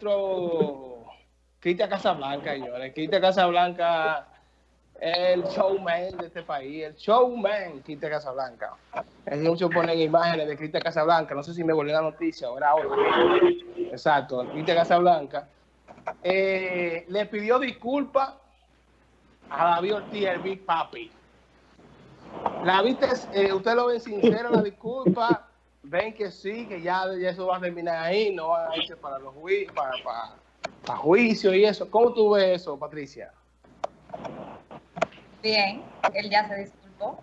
maestro Cristian Casablanca, señores. Cristian Casablanca el showman de este país, el showman Cristian Casablanca. Es muchos ponen imágenes de Cristian Casablanca, no sé si me volvió la noticia era hoy. Exacto, Cristian Casablanca. Eh, le pidió disculpas a David Ortiz, el Big Papi. La viste, eh, usted lo ve sincera la disculpa, ven que sí, que ya, eso va a terminar ahí, no va a irse para los juicios, para, para, para juicio y eso. ¿Cómo tú ves eso, Patricia? Bien, él ya se disculpó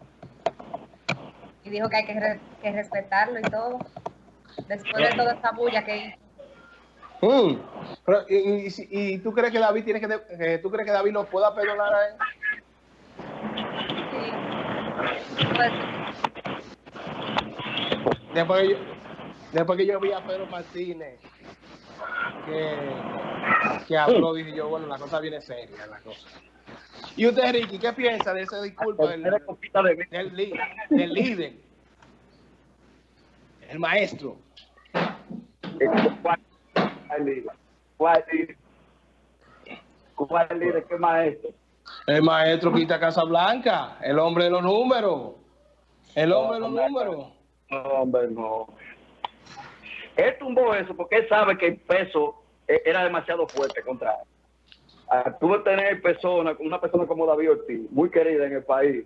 y dijo que hay que, respetarlo y todo. Después de toda esta bulla que hizo. Mm. y, tú crees que David tiene que, tú crees que David lo pueda perdonar a él? Sí. Pues, después, que yo, después que yo vi a Pedro Martínez que, que habló, dije yo, bueno, la cosa viene seria, la cosa. ¿Y usted, Ricky, qué piensa de esa disculpa del, del, del líder? El maestro. ¿Cuál líder? ¿Cuál líder? ¿Cuál líder? ¿Qué maestro? El maestro Quita Casablanca, el hombre de los números. El hombre de los números. No, hombre, no. Él tumbó eso porque él sabe que el peso era demasiado fuerte contra él tú tener personas, una persona como David Ortiz, muy querida en el país,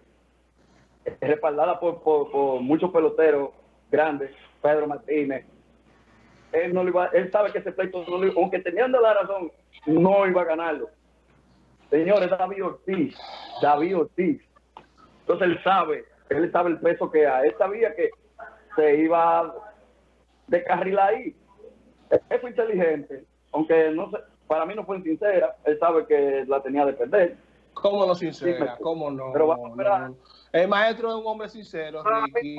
respaldada por, por, muchos peloteros grandes, Pedro Martínez, él no iba, él sabe que ese pleito, aunque teniendo la razón, no iba a ganarlo. Señores, David Ortiz, David Ortiz. Entonces él sabe, él sabe el peso que hay. Él sabía que se iba de carril ahí. Él fue inteligente, aunque no sé, para mí no fue sincera, él sabe que la tenía de perder. ¿Cómo no sincera? ¿Cómo no? Pero a El maestro es un hombre sincero, Ricky.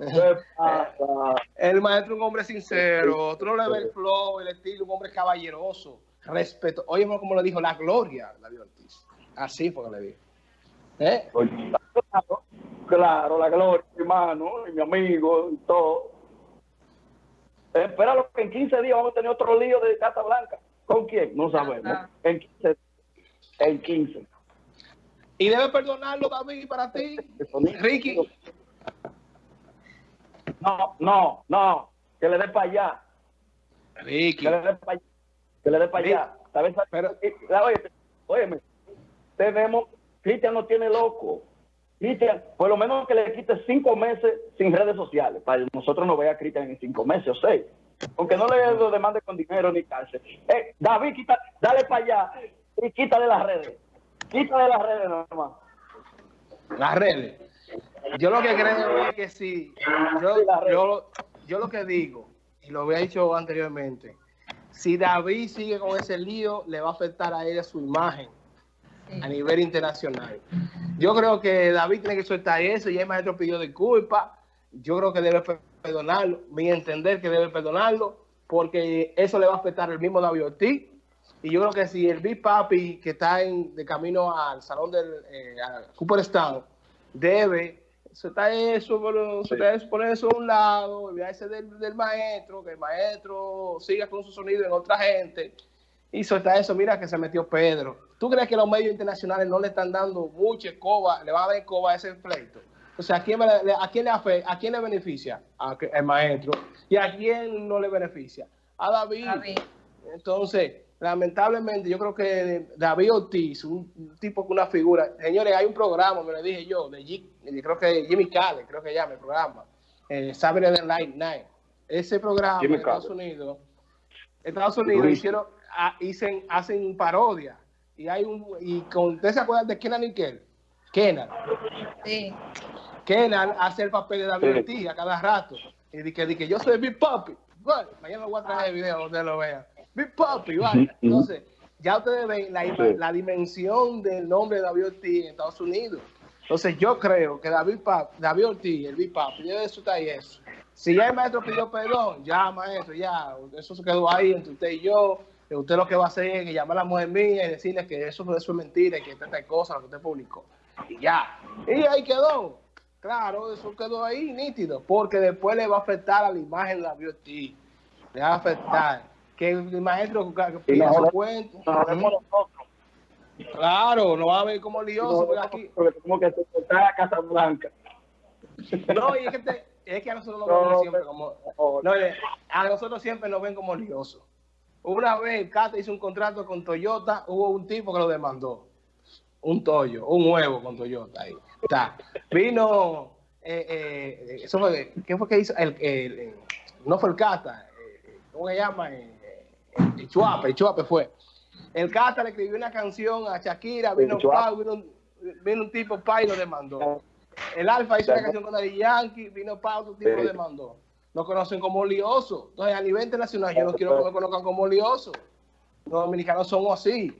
el maestro es un hombre sincero, tú no le el flow, el estilo, un hombre caballeroso, respeto. Oye, como le dijo, la gloria, David Ortiz. Así fue que le dijo. ¿Eh? Claro, la gloria, hermano, y mi amigo, y todo. Espera que en 15 días vamos a tener otro lío de Casa Blanca. ¿Con quién? No sabemos. En 15. En 15. ¿Y debe perdonarlo, David, para ti? Ricky. No, no, no. Que le dé para allá. Ricky. Que le dé para allá. Que le dé para allá. Pero, oye, óyeme, tenemos, Cristian no tiene loco. Cristian, por lo menos que le quite cinco meses sin redes sociales, para nosotros no vea a Cristian en cinco meses o seis. Aunque no le lo demande con dinero ni cárcel. Eh, David, quita, dale para allá y quita de las redes. Quita de las redes nomás. Las redes. Yo lo que creo es que sí. Yo, yo, yo lo que digo, y lo había dicho anteriormente, si David sigue con ese lío, le va a afectar a él su imagen a nivel internacional. Yo creo que David tiene que soltar eso, y el maestro pidió disculpas, yo creo que debe perdonarlo, mi entender que debe perdonarlo, porque eso le va a afectar el mismo David Ortiz, y yo creo que si el Big Papi que está en, de camino al salón del eh, Cooperstown debe soltar eso, pero eso, poner eso a un lado, olvidarse del, del maestro, que el maestro siga con su sonido en otra gente, y soltar eso, mira que se metió Pedro ¿Tú crees que los medios internacionales no le están dando mucha escoba, le va a dar escoba a ese pleito? O sea, ¿a quién, le, a quién le, a quién le beneficia? Al maestro. ¿Y a quién no le beneficia? A David. Entonces, lamentablemente, yo creo que David Ortiz, un tipo con una figura. Señores, hay un programa, me lo dije yo, de creo que Jimmy Cale, creo que llama el programa. Eh, Saturday Night Night. Ese programa en Estados Unidos, Estados Unidos hicieron, ah, hacen parodia y hay un y con ¿usted se acuerdan de Kenan y Kel? Kenan. Sí. Kenan hace el papel de David Ortiz a cada rato. Y dice que, yo soy Big Papi. Bueno, mañana voy a traer el video donde lo vean. Big Papi, vaya. Entonces, ya ustedes ven la, la, dimensión del nombre de David Ortiz en Estados Unidos. Entonces, yo creo que David, Papi, David Ortiz, el Big Papi, de eso está eso. Si ya el maestro pidió perdón, ya, maestro, ya, eso se quedó ahí entre usted y yo usted lo que va a hacer es llamar a la mujer mía y decirle que eso, eso es mentira y que esta es cosa lo que usted publicó. Y ya. Y ahí quedó. Claro, eso quedó ahí nítido, porque después le va a afectar a la imagen de la BioT. le va a afectar. Que el maestro que pida su cuento. Claro, no va a ver como lioso, aquí. porque tenemos que soportar a Casa Blanca. No, y es que, te- es que a nosotros nos No, ven siempre como. No, No, eh, a nosotros siempre nos ven como liosos. Una vez Cata hizo un contrato con Toyota, hubo un tipo que lo demandó. Un Toyo, un huevo con Toyota. Ahí. Está. Vino, eh, eh, eso fue, ¿qué fue que hizo? El, el- el- no fue el Cata, eh, ¿cómo se llama? Eh, eh, el Chuape, el Chuape fue. El Cata le escribió una canción a Shakira, vino. Pau, vino, un, vino un tipo pa y lo demandó. El Alfa hizo una canción con Daddy Yankee, vino Pau, otro tipo lo demandó. Nos conocen como lioso. Entonces, a nivel internacional, yo no quiero que me conozcan como lioso. Los dominicanos somos así.